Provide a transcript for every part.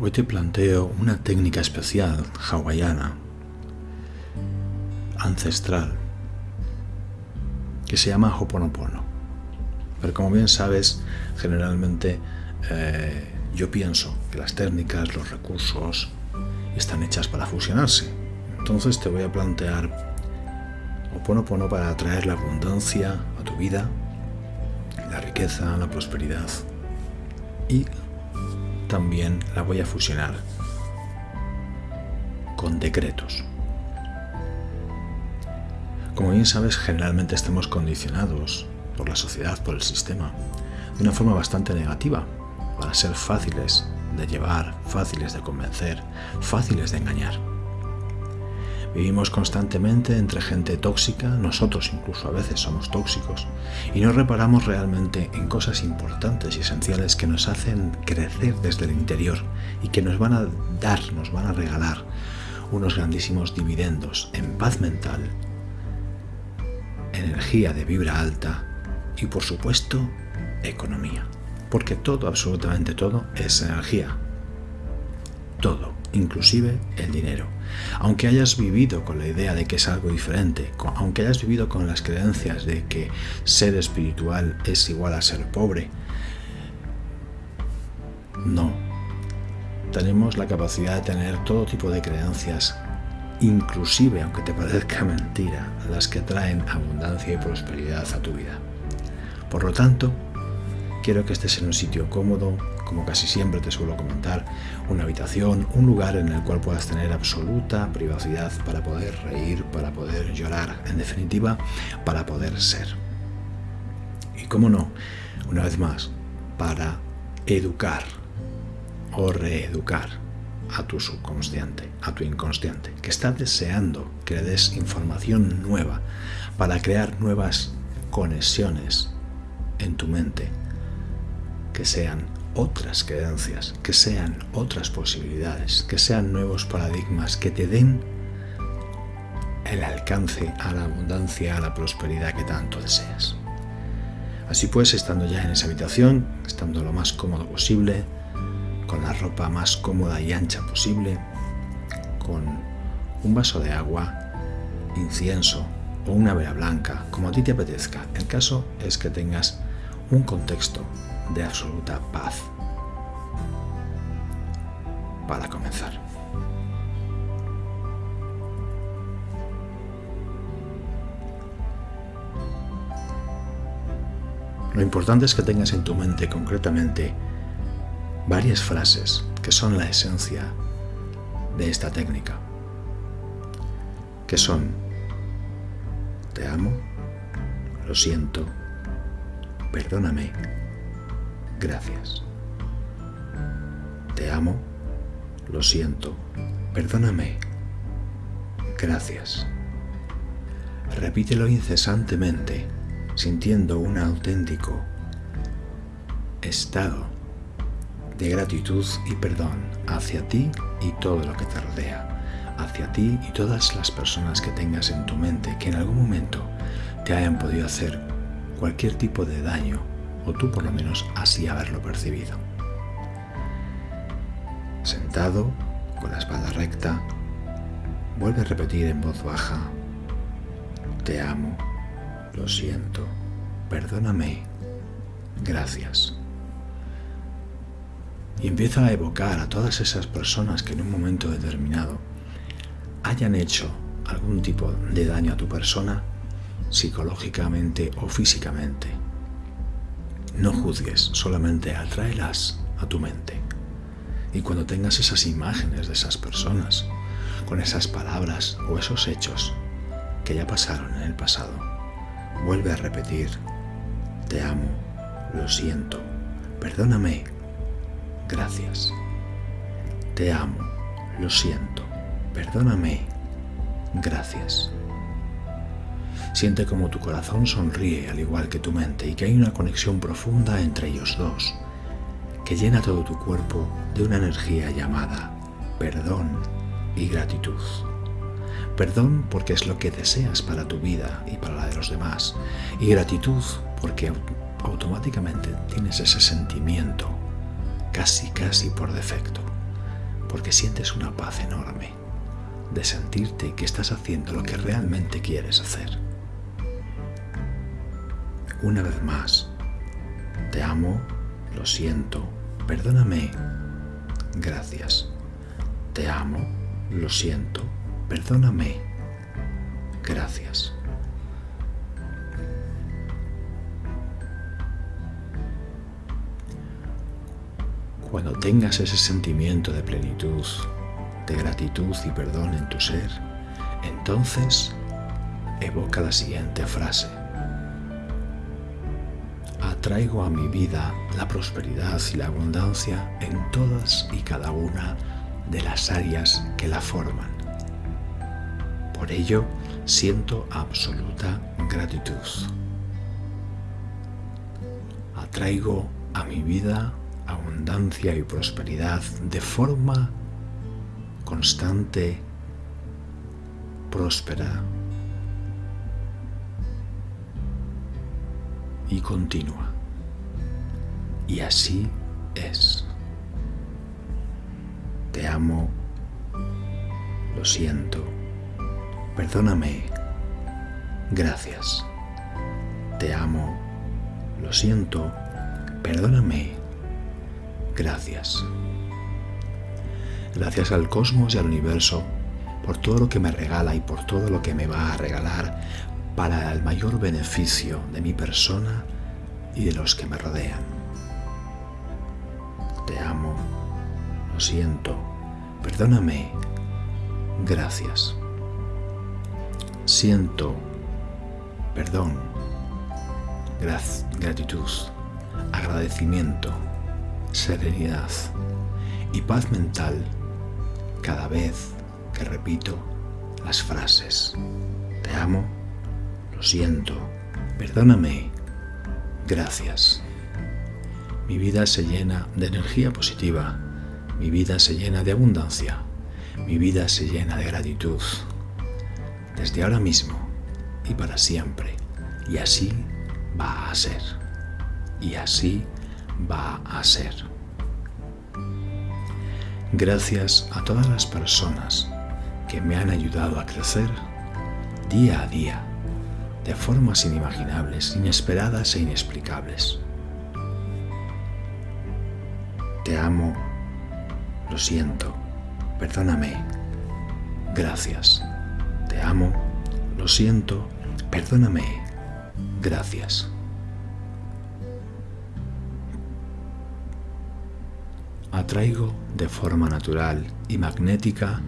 Hoy te planteo una técnica especial hawaiana, ancestral, que se llama Hoponopono. Pero como bien sabes, generalmente eh, yo pienso que las técnicas, los recursos, están hechas para fusionarse. Entonces te voy a plantear Hoponopono para atraer la abundancia a tu vida, la riqueza, la prosperidad y también la voy a fusionar con decretos. Como bien sabes, generalmente estamos condicionados por la sociedad, por el sistema, de una forma bastante negativa, para ser fáciles de llevar, fáciles de convencer, fáciles de engañar. Vivimos constantemente entre gente tóxica, nosotros incluso a veces somos tóxicos, y no reparamos realmente en cosas importantes y esenciales que nos hacen crecer desde el interior y que nos van a dar, nos van a regalar unos grandísimos dividendos en paz mental, energía de vibra alta y por supuesto economía. Porque todo, absolutamente todo, es energía. Todo inclusive el dinero. Aunque hayas vivido con la idea de que es algo diferente, aunque hayas vivido con las creencias de que ser espiritual es igual a ser pobre, no. Tenemos la capacidad de tener todo tipo de creencias, inclusive, aunque te parezca mentira, las que traen abundancia y prosperidad a tu vida. Por lo tanto, quiero que estés en un sitio cómodo, como casi siempre te suelo comentar, una habitación, un lugar en el cual puedas tener absoluta privacidad para poder reír, para poder llorar, en definitiva, para poder ser. Y cómo no, una vez más, para educar o reeducar a tu subconsciente, a tu inconsciente, que está deseando que le des información nueva para crear nuevas conexiones en tu mente que sean otras creencias, que sean otras posibilidades, que sean nuevos paradigmas, que te den el alcance a la abundancia, a la prosperidad que tanto deseas. Así pues, estando ya en esa habitación, estando lo más cómodo posible, con la ropa más cómoda y ancha posible, con un vaso de agua, incienso o una vela blanca, como a ti te apetezca. El caso es que tengas un contexto de absoluta paz. Para comenzar. Lo importante es que tengas en tu mente concretamente varias frases que son la esencia de esta técnica, que son te amo, lo siento, perdóname, gracias. Te amo, lo siento, perdóname, gracias. Repítelo incesantemente, sintiendo un auténtico estado de gratitud y perdón hacia ti y todo lo que te rodea, hacia ti y todas las personas que tengas en tu mente que en algún momento te hayan podido hacer cualquier tipo de daño tú por lo menos así haberlo percibido. Sentado, con la espalda recta, vuelve a repetir en voz baja, te amo, lo siento, perdóname, gracias. Y empieza a evocar a todas esas personas que en un momento determinado hayan hecho algún tipo de daño a tu persona, psicológicamente o físicamente no juzgues, solamente atráelas a tu mente. Y cuando tengas esas imágenes de esas personas, con esas palabras o esos hechos que ya pasaron en el pasado, vuelve a repetir, te amo, lo siento, perdóname, gracias. Te amo, lo siento, perdóname, gracias. Siente como tu corazón sonríe al igual que tu mente y que hay una conexión profunda entre ellos dos, que llena todo tu cuerpo de una energía llamada perdón y gratitud. Perdón porque es lo que deseas para tu vida y para la de los demás. Y gratitud porque automáticamente tienes ese sentimiento, casi casi por defecto, porque sientes una paz enorme de sentirte que estás haciendo lo que realmente quieres hacer. Una vez más, te amo, lo siento, perdóname, gracias. Te amo, lo siento, perdóname, gracias. Cuando tengas ese sentimiento de plenitud, de gratitud y perdón en tu ser, entonces evoca la siguiente frase. Atraigo a mi vida la prosperidad y la abundancia en todas y cada una de las áreas que la forman. Por ello, siento absoluta gratitud. Atraigo a mi vida abundancia y prosperidad de forma constante, próspera y continua. Y así es. Te amo, lo siento, perdóname, gracias. Te amo, lo siento, perdóname, gracias. Gracias al cosmos y al universo por todo lo que me regala y por todo lo que me va a regalar para el mayor beneficio de mi persona y de los que me rodean. Te amo, lo siento, perdóname, gracias. Siento. Perdón, gratitud, agradecimiento, serenidad. Y paz mental. Cada vez que repito las frases. Te amo, lo siento, perdóname, gracias. Mi vida se llena de energía positiva, mi vida se llena de abundancia, mi vida se llena de gratitud. Desde ahora mismo y para siempre. Y así va a ser. Y así va a ser. Gracias a todas las personas que me han ayudado a crecer día a día, de formas inimaginables, inesperadas e inexplicables. Te amo, lo siento, perdóname, gracias. Te amo, lo siento, perdóname, gracias. atraigo de forma natural y magnética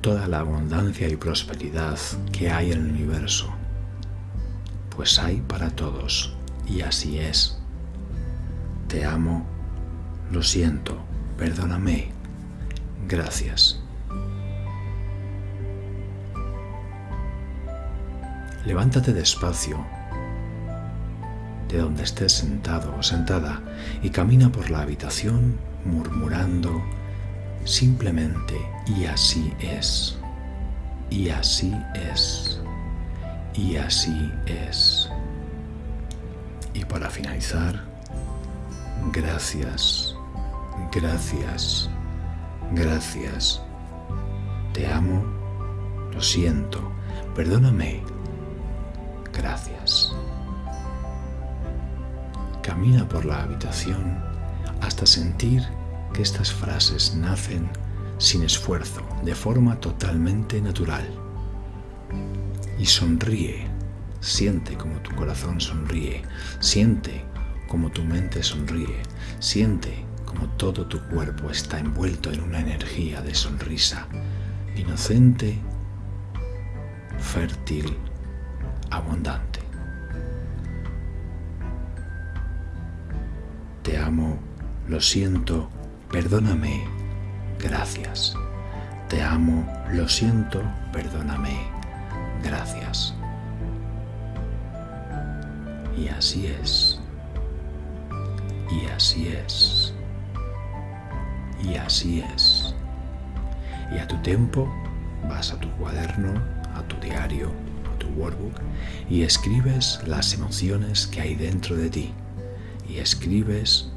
toda la abundancia y prosperidad que hay en el universo, pues hay para todos y así es. Te amo, lo siento, perdóname, gracias. Levántate despacio de donde estés sentado o sentada y camina por la habitación murmurando simplemente y así es, y así es, y así es. Y para finalizar, gracias, gracias, gracias. Te amo, lo siento, perdóname, gracias. Camina por la habitación hasta sentir que estas frases nacen sin esfuerzo, de forma totalmente natural. Y sonríe, siente como tu corazón sonríe, siente como tu mente sonríe, siente como todo tu cuerpo está envuelto en una energía de sonrisa, inocente, fértil, abundante. Te amo lo siento, perdóname, gracias. Te amo, lo siento, perdóname, gracias. Y así es. Y así es. Y así es. Y a tu tiempo vas a tu cuaderno, a tu diario, a tu workbook y escribes las emociones que hay dentro de ti. Y escribes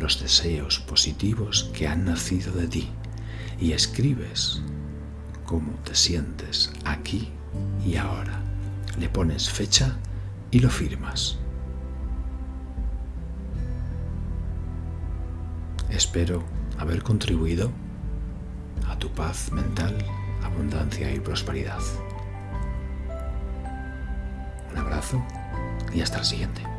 los deseos positivos que han nacido de ti y escribes cómo te sientes aquí y ahora. Le pones fecha y lo firmas. Espero haber contribuido a tu paz mental, abundancia y prosperidad. Un abrazo y hasta el siguiente.